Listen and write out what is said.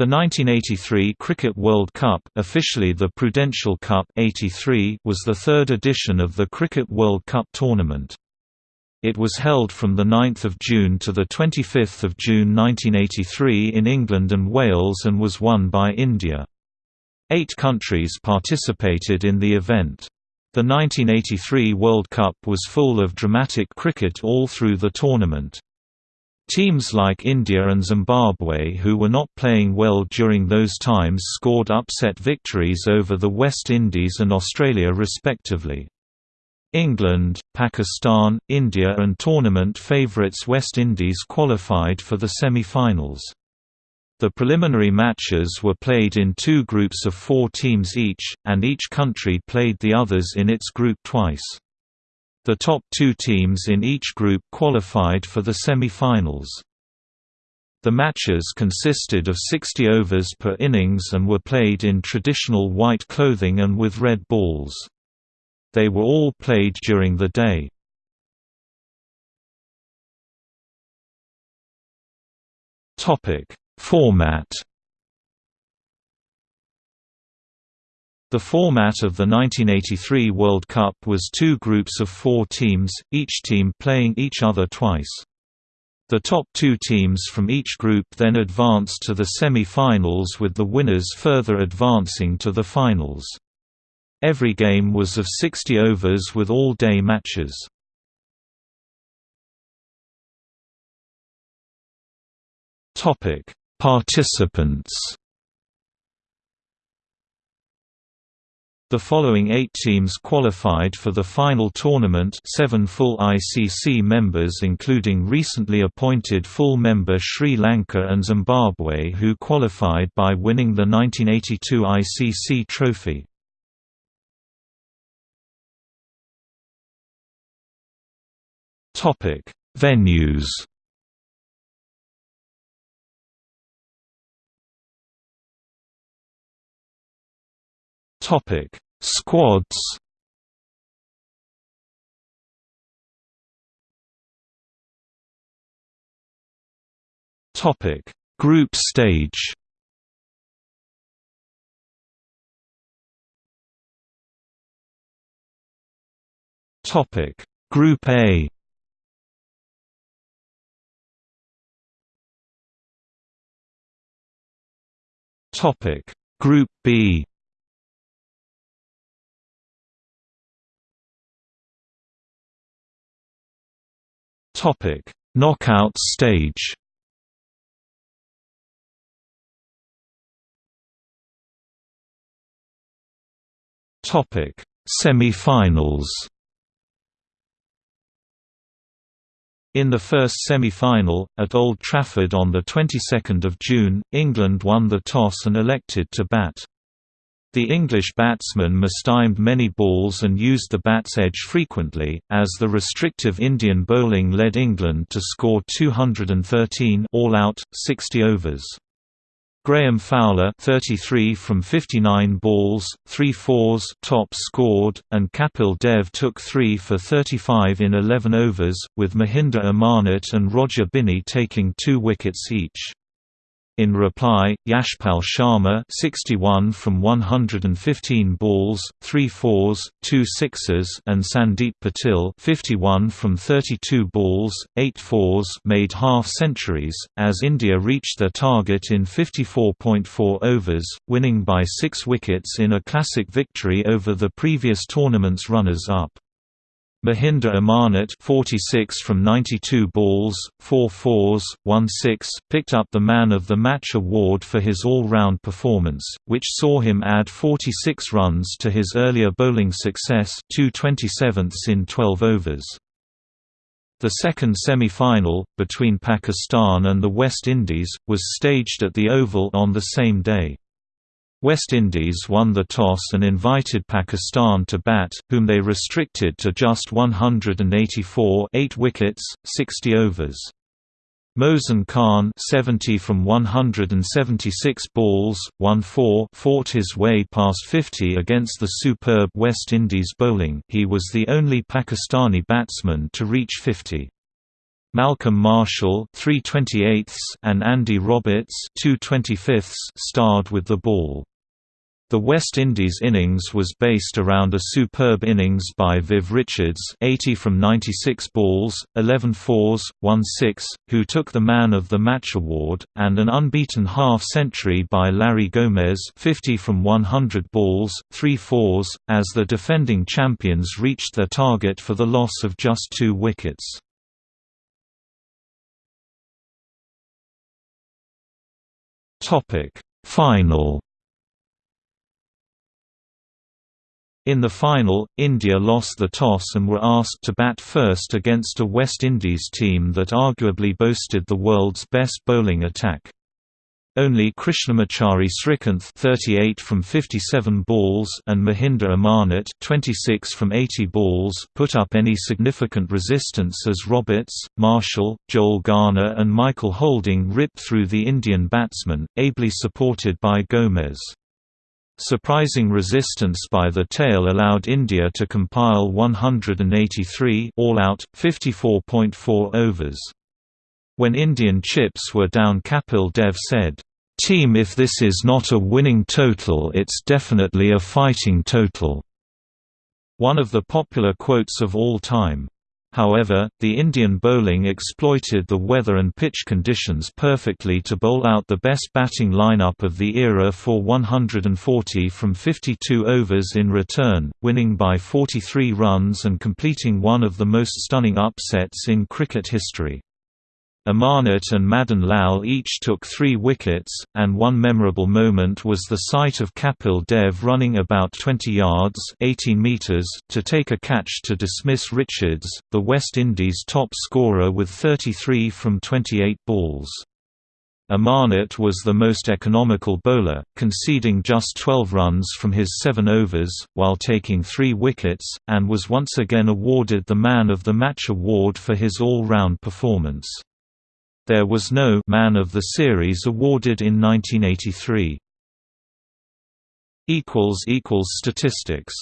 The 1983 Cricket World Cup, officially the Prudential Cup 83, was the third edition of the Cricket World Cup tournament. It was held from 9 June to 25 June 1983 in England and Wales and was won by India. Eight countries participated in the event. The 1983 World Cup was full of dramatic cricket all through the tournament. Teams like India and Zimbabwe who were not playing well during those times scored upset victories over the West Indies and Australia respectively. England, Pakistan, India and tournament favourites West Indies qualified for the semi-finals. The preliminary matches were played in two groups of four teams each, and each country played the others in its group twice. The top two teams in each group qualified for the semi-finals. The matches consisted of 60 overs per innings and were played in traditional white clothing and with red balls. They were all played during the day. Format The format of the 1983 World Cup was two groups of four teams, each team playing each other twice. The top two teams from each group then advanced to the semi-finals with the winners further advancing to the finals. Every game was of 60 overs with all-day matches. Participants The following eight teams qualified for the final tournament seven full ICC members including recently appointed full member Sri Lanka and Zimbabwe who qualified by winning the 1982 ICC trophy. Venues Topic: Squads. Topic: Group stage. Topic: Group A. Topic: Group B. Topic: Knockout stage. Topic: Semi-finals. In the first semi-final, at Old Trafford on the 22nd of June, England won the toss and elected to bat. The English batsmen mistimed many balls and used the bat's edge frequently, as the restrictive Indian bowling led England to score 213 all out, 60 overs. Graham Fowler 33 from 59 balls, 3 fours top scored, and Kapil Dev took 3 for 35 in 11 overs, with Mohinder Amarnath and Roger Binny taking 2 wickets each. In reply, Yashpal Sharma 61 from 115 balls, 3 fours, 2 sixes and Sandeep Patil 51 from 32 balls, 8 fours made half-centuries, as India reached their target in 54.4 overs, winning by 6 wickets in a classic victory over the previous tournament's runners-up. Mohinder Amarnath 46 from 92 balls, 4 fours, 1 6, picked up the Man of the Match award for his all-round performance, which saw him add 46 runs to his earlier bowling success 2 27ths in 12 overs. The second semi-final, between Pakistan and the West Indies, was staged at the Oval on the same day. West Indies won the toss and invited Pakistan to bat, whom they restricted to just 184 8 wickets, 60 overs. Mohsin Khan 70 from 176 balls, 1-4 fought his way past 50 against the superb West Indies bowling he was the only Pakistani batsman to reach 50. Malcolm Marshall and Andy Roberts starred with the ball. The West Indies innings was based around a superb innings by Viv Richards 80 from 96 balls, 11 fours, 1 6, who took the Man of the Match award, and an unbeaten half-century by Larry Gomes 50 from 100 balls, 3 fours, as the defending champions reached their target for the loss of just two wickets. Final In the final, India lost the toss and were asked to bat first against a West Indies team that arguably boasted the world's best bowling attack. Only Krishnamachari Srikanth 38 from 57 balls and Mohinder Amarnath 26 from 80 balls put up any significant resistance as Roberts, Marshall, Joel Garner and Michael Holding ripped through the Indian batsmen, ably supported by Gomes. Surprising resistance by the tail allowed India to compile 183 all-out, 54.4 overs. When Indian chips were down Kapil Dev said, "'Team if this is not a winning total it's definitely a fighting total." One of the popular quotes of all time. However, the Indian bowling exploited the weather and pitch conditions perfectly to bowl out the best batting lineup of the era for 140 from 52 overs in return, winning by 43 runs and completing one of the most stunning upsets in cricket history. Amarnath and Madan Lal each took three wickets, and one memorable moment was the sight of Kapil Dev running about 20 yards 18 meters to take a catch to dismiss Richards, the West Indies' top scorer with 33 from 28 balls. Amarnath was the most economical bowler, conceding just 12 runs from his seven overs, while taking three wickets, and was once again awarded the Man of the Match award for his all-round performance. There was no Man of the Series awarded in 1983. Statistics